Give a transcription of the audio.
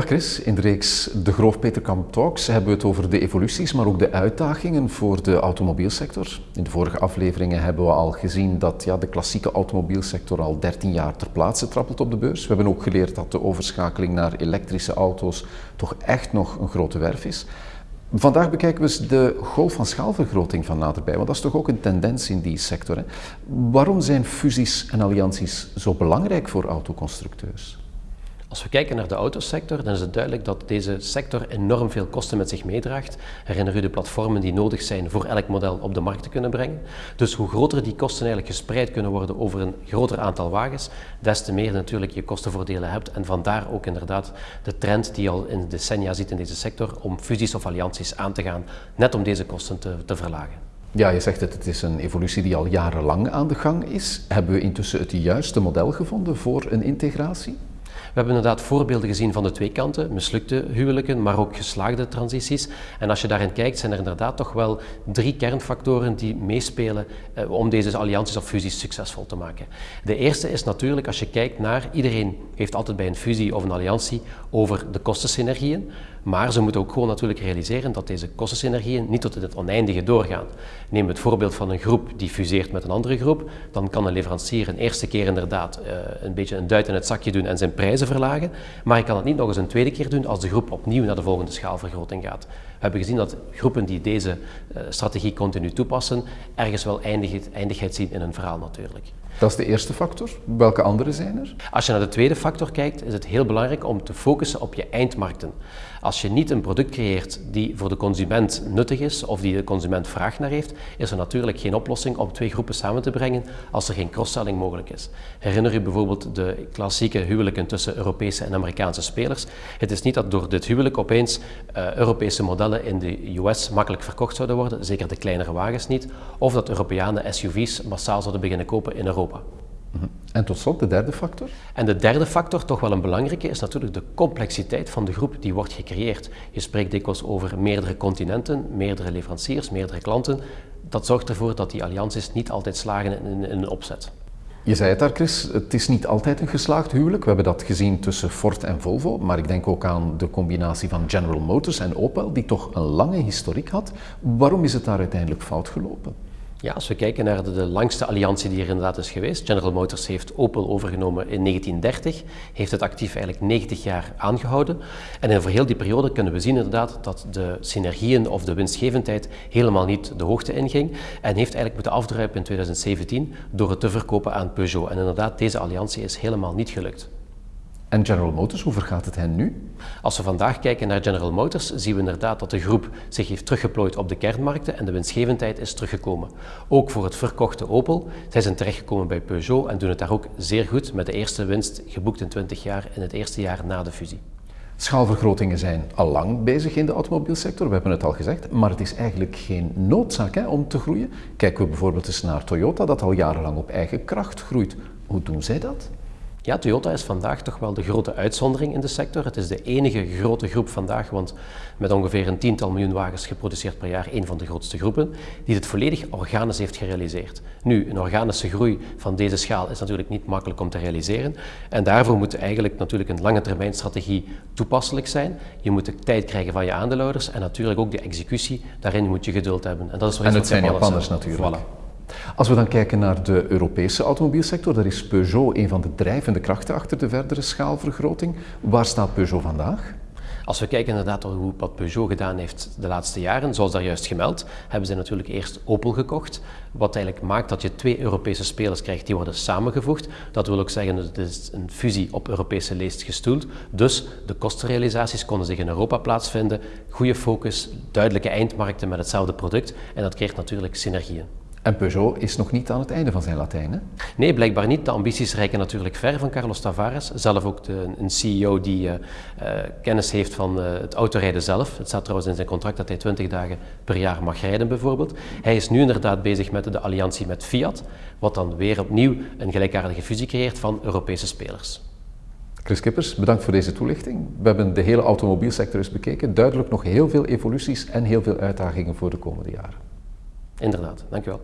Dag Chris, in de reeks De Groof Peterkamp Talks hebben we het over de evoluties, maar ook de uitdagingen voor de automobielsector. In de vorige afleveringen hebben we al gezien dat ja, de klassieke automobielsector al 13 jaar ter plaatse trappelt op de beurs. We hebben ook geleerd dat de overschakeling naar elektrische auto's toch echt nog een grote werf is. Vandaag bekijken we de golf van schaalvergroting van naderbij, want dat is toch ook een tendens in die sector. Hè? Waarom zijn fusies en allianties zo belangrijk voor autoconstructeurs? Als we kijken naar de autosector, dan is het duidelijk dat deze sector enorm veel kosten met zich meedraagt. Herinner u de platformen die nodig zijn voor elk model op de markt te kunnen brengen. Dus hoe groter die kosten eigenlijk gespreid kunnen worden over een groter aantal wagens, des te meer natuurlijk je kostenvoordelen hebt. En vandaar ook inderdaad de trend die je al in decennia ziet in deze sector om fusies of allianties aan te gaan, net om deze kosten te, te verlagen. Ja, je zegt het, het is een evolutie die al jarenlang aan de gang is. Hebben we intussen het juiste model gevonden voor een integratie? We hebben inderdaad voorbeelden gezien van de twee kanten, mislukte huwelijken, maar ook geslaagde transities. En als je daarin kijkt, zijn er inderdaad toch wel drie kernfactoren die meespelen eh, om deze allianties of fusies succesvol te maken. De eerste is natuurlijk, als je kijkt naar, iedereen heeft altijd bij een fusie of een alliantie over de kostensynergieën, maar ze moeten ook gewoon natuurlijk realiseren dat deze kostensynergieën niet tot in het oneindige doorgaan. Neem het voorbeeld van een groep die fuseert met een andere groep, dan kan een leverancier een eerste keer inderdaad uh, een beetje een duit in het zakje doen en zijn prijzen verlagen, maar ik kan het niet nog eens een tweede keer doen als de groep opnieuw naar de volgende schaalvergroting gaat. We hebben gezien dat groepen die deze uh, strategie continu toepassen, ergens wel eindigheid, eindigheid zien in hun verhaal natuurlijk. Dat is de eerste factor. Welke andere zijn er? Als je naar de tweede factor kijkt, is het heel belangrijk om te focussen op je eindmarkten. Als je niet een product creëert die voor de consument nuttig is of die de consument vraag naar heeft, is er natuurlijk geen oplossing om twee groepen samen te brengen als er geen cross-selling mogelijk is. Herinner u bijvoorbeeld de klassieke huwelijken tussen Europese en Amerikaanse spelers. Het is niet dat door dit huwelijk opeens uh, Europese modellen in de US makkelijk verkocht zouden worden, zeker de kleinere wagens niet, of dat Europeanen SUV's massaal zouden beginnen kopen in Europa. Mhm. En tot slot de derde factor? En de derde factor, toch wel een belangrijke, is natuurlijk de complexiteit van de groep die wordt gecreëerd. Je spreekt dikwijls over meerdere continenten, meerdere leveranciers, meerdere klanten. Dat zorgt ervoor dat die allianties niet altijd slagen in, in een opzet. Je zei het daar, Chris, het is niet altijd een geslaagd huwelijk. We hebben dat gezien tussen Ford en Volvo, maar ik denk ook aan de combinatie van General Motors en Opel, die toch een lange historiek had. Waarom is het daar uiteindelijk fout gelopen? Ja, als we kijken naar de, langste alliantie die er inderdaad is geweest, General Motors heeft Opel overgenomen in 1930, heeft het actief eigenlijk 90 jaar aangehouden. En over heel die periode kunnen we zien inderdaad dat de synergieën of de winstgevendheid helemaal niet de hoogte inging en heeft eigenlijk moeten afdruipen in 2017 door het te verkopen aan Peugeot. En inderdaad, deze alliantie is helemaal niet gelukt. En General Motors, hoe vergaat het hen nu? Als we vandaag kijken naar General Motors, zien we inderdaad dat de groep zich heeft teruggeplooid op de kernmarkten en de winstgevendheid is teruggekomen. Ook voor het verkochte Opel. Zij zijn terechtgekomen bij Peugeot en doen het daar ook zeer goed met de eerste winst geboekt in 20 jaar in het eerste jaar na de fusie. Schaalvergrotingen zijn al lang bezig in de automobielsector, we hebben het al gezegd, maar het is eigenlijk geen noodzaak hè, om te groeien. Kijken we bijvoorbeeld eens naar Toyota, dat al jarenlang op eigen kracht groeit. Hoe doen zij dat? Ja, Toyota is vandaag toch wel de grote uitzondering in de sector. Het is de enige grote groep vandaag, want met ongeveer een tiental miljoen wagens geproduceerd per jaar, een van de grootste groepen, die het volledig organisch heeft gerealiseerd. Nu, een organische groei van deze schaal is natuurlijk niet makkelijk om te realiseren. En daarvoor moet eigenlijk natuurlijk een lange termijn strategie toepasselijk zijn. Je moet de tijd krijgen van je aandeelhouders en natuurlijk ook de executie. Daarin moet je geduld hebben. En, dat is en het zijn Japanners natuurlijk. Voilà. Als we dan kijken naar de Europese automobielsector, daar is Peugeot een van de drijvende krachten achter de verdere schaalvergroting. Waar staat Peugeot vandaag? Als we kijken inderdaad hoe wat Peugeot gedaan heeft de laatste jaren, zoals daar juist gemeld, hebben ze natuurlijk eerst Opel gekocht, wat eigenlijk maakt dat je twee Europese spelers krijgt die worden samengevoegd. Dat wil ook zeggen dat het is een fusie op Europese leest gestoeld. Dus de kostenrealisaties konden zich in Europa plaatsvinden, goede focus, duidelijke eindmarkten met hetzelfde product en dat creëert natuurlijk synergieën. En Peugeot is nog niet aan het einde van zijn Latijn, hè? Nee, blijkbaar niet. De ambities reiken natuurlijk ver van Carlos Tavares. Zelf ook de, een CEO die uh, uh, kennis heeft van uh, het autorijden zelf. Het staat trouwens in zijn contract dat hij 20 dagen per jaar mag rijden, bijvoorbeeld. Hij is nu inderdaad bezig met de alliantie met Fiat, wat dan weer opnieuw een gelijkaardige fusie creëert van Europese spelers. Chris Kippers, bedankt voor deze toelichting. We hebben de hele automobielsector eens bekeken. Duidelijk nog heel veel evoluties en heel veel uitdagingen voor de komende jaren. Inderdaad, dankjewel.